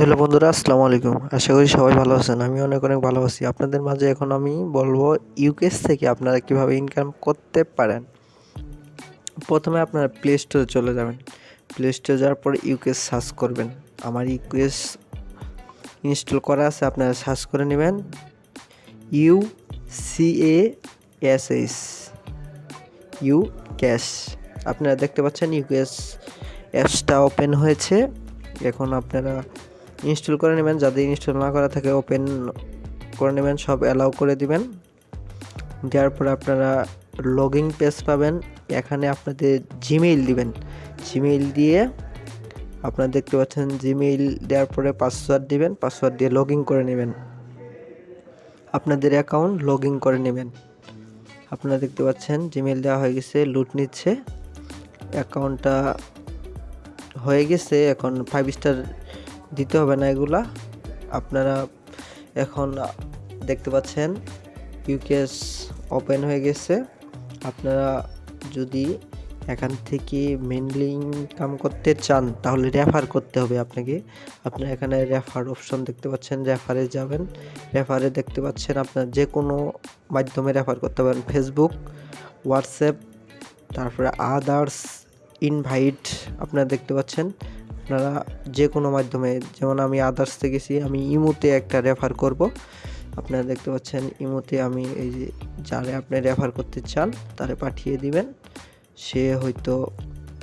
Hello বন্ধুরা, আসসালামু আলাইকুম। আশা করি সবাই ভালো আছেন, আমি অনেক অনেক ভালো আছি। আপনাদের মাঝে এখন আমি বলব ইউকেস থেকে আপনারা কীভাবে ইনকাম করতে পারেন। প্রথমে আপনারা প্লে স্টোরে চলে যাবেন। প্লে স্টোরে যাওয়ার পরে ইউকেস সার্চ করবেন। আমার ইউকেস ইনস্টল করা আছে, আপনারা সার্চ করে নেবেন। U C A S S U cash আপনারা দেখতে পাচ্ছেন ইউকেস অ্যাপসটা ওপেন হয়েছে। এখন আপনারা ইনস্টল করে নেবেন। যাদের ইনস্টল না করা থাকে, ওপেন করে নেবেন। সব অ্যালাউ করে দিবেন। দেওয়ার পরে আপনারা লগিং পেজ পাবেন। এখানে আপনাদের জিমেইল দিবেন। জিমেইল দিয়ে আপনারা দেখতে পাচ্ছেন, জিমেইল দেওয়ার পরে পাসওয়ার্ড দিবেন। পাসওয়ার্ড দিয়ে লগ করে নেবেন। আপনাদের অ্যাকাউন্ট লগ করে নেবেন। আপনারা দেখতে পাচ্ছেন, জিমেইল দেওয়া হয়ে গেছে, লুট নিচ্ছে। অ্যাকাউন্টটা হয়ে গেছে, এখন ফাইভ স্টার দিতে হবে না এগুলা। আপনারা এখন দেখতে পাচ্ছেন ইউকেএস ওপেন হয়ে গেছে। আপনারা যদি এখান থেকে মেনলি ইনকাম করতে চান, তাহলে রেফার করতে হবে আপনাকে। আপনারা এখানে রেফার অপশন দেখতে পাচ্ছেন রেফারে যাবেন। রেফারে দেখতে পাচ্ছেন আপনার যে কোনো মাধ্যমে রেফার করতে পারেন। ফেসবুক হোয়াটসঅ্যাপ তারপরে আদার্স ইনভাইট আপনারা দেখতে পাচ্ছেন। আপনারা যে কোনো মাধ্যমে, যেমন আমি আদার্সতে গেছি, আমি ইমোতে একটা রেফার করব। আপনারা দেখতে পাচ্ছেন, ইমোতে আমি এই যে যারে আপনি রেফার করতে চান, তারে পাঠিয়ে দিবেন। সে হয়তো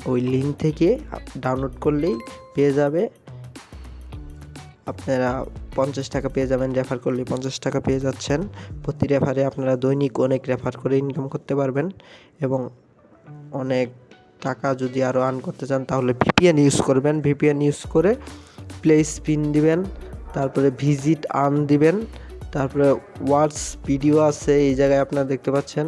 ওই লিঙ্ক থেকে ডাউনলোড করলেই পেয়ে যাবে। আপনারা পঞ্চাশ টাকা পেয়ে যাবেন রেফার করলে পঞ্চাশ টাকা পেয়ে যাচ্ছেন। প্রতি রেফারে আপনারা দৈনিক অনেক রেফার করে ইনকাম করতে পারবেন এবং অনেক টাকা যদি আরও আর্ন করতে চান, তাহলে ভিপিএন ইউজ করবেন। ভিপিএন ইউজ করে প্লে স্পিন দিবেন, তারপরে ভিজিট আর্ন দিবেন, তারপরে ওয়ার্ডস ভিডিও আছে, এই জায়গায় আপনারা দেখতে পাচ্ছেন।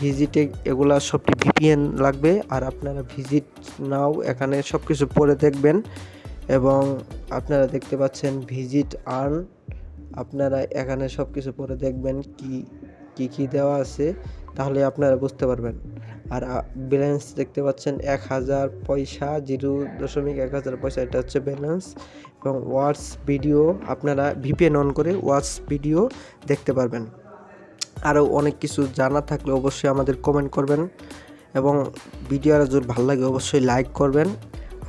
ভিজিটে এগুলা সবটি ভিপিএন লাগবে, আর আপনারা ভিজিট নাও এখানে সব কিছু পড়ে দেখবেন এবং আপনারা দেখতে পাচ্ছেন ভিজিট আর্ন আপনারা এখানে সব কিছু পরে দেখবেন কি কি কি দেওয়া আছে। তাহলে আপনারা বুঝতে পারবেন। আর ব্যালেন্স দেখতে পাচ্ছেন এক হাজার পয়সা, জিরো দশমিক এক হাজার পয়সা, এটা হচ্ছে ব্যালেন্স এবং ওয়াটস ভিডিও আপনারা ভিপিএন অন করে ওয়াটস ভিডিও দেখতে পারবেন। আরও অনেক কিছু জানা থাকলে অবশ্যই আমাদের কমেন্ট করবেন। এবং ভিডিও আর যদি ভালো লাগে, অবশ্যই লাইক করবেন।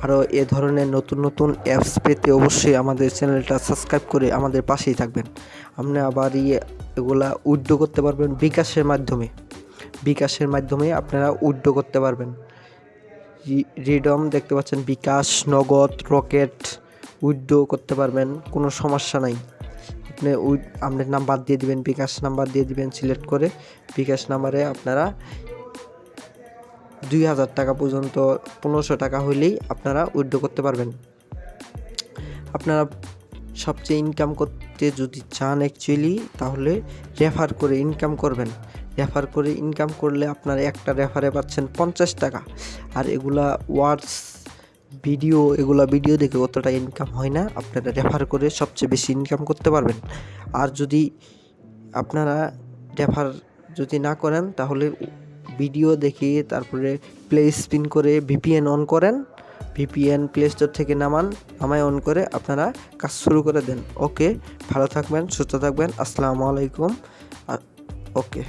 আরও এ ধরনের নতুন নতুন অ্যাপস পেতে অবশ্যই আমাদের চ্যানেলটা সাবস্ক্রাইব করে আমাদের পাশেই থাকবেন। আপনি আবার ইয়ে এগুলা উইড্রো করতে পারবেন বিকাশের মাধ্যমে। বিকাশের মাধ্যমে আপনারা উইড্রো করতে পারবেন। রিডম দেখতে পাচ্ছেন, বিকাশ, নগদ, রকেট উইড্রো করতে পারবেন, কোনো সমস্যা নাই। আপনি উইড আপনার নাম্বার দিয়ে দিবেন, বিকাশ নাম্বার দিয়ে দিবেন, সিলেক্ট করে বিকাশ নাম্বারে আপনারা দুই হাজার টাকা পর্যন্ত, পনেরোশো টাকা হলেই আপনারা উইড্রো করতে পারবেন। আপনারা সবচেয়ে ইনকাম করতে যদি চান অ্যাকচুয়ালি তাহলে রেফার করে ইনকাম করবেন। রেফার করে ইনকাম করলে আপনারা একটা রেফারে পাচ্ছেন পঞ্চাশ টাকা। আর এগুলা ওয়ার্ডস ভিডিও এগুলা ভিডিও দেখে অতটা ইনকাম হয় না। আপনারা রেফার করে সবচেয়ে বেশি ইনকাম করতে পারবেন। আর যদি আপনারা রেফার যদি না করেন, তাহলে ভিডিও দেখে তারপরে প্লে স্পিন করে ভিপিএন অন করেন। ভিপিএন প্লে স্টোর থেকে নামান, নামায় অন করে আপনারা কাজ শুরু করে দেন। ওকে ভালো থাকবেন, সুস্থ থাকবেন। আসসালামু আলাইকুম। ওকে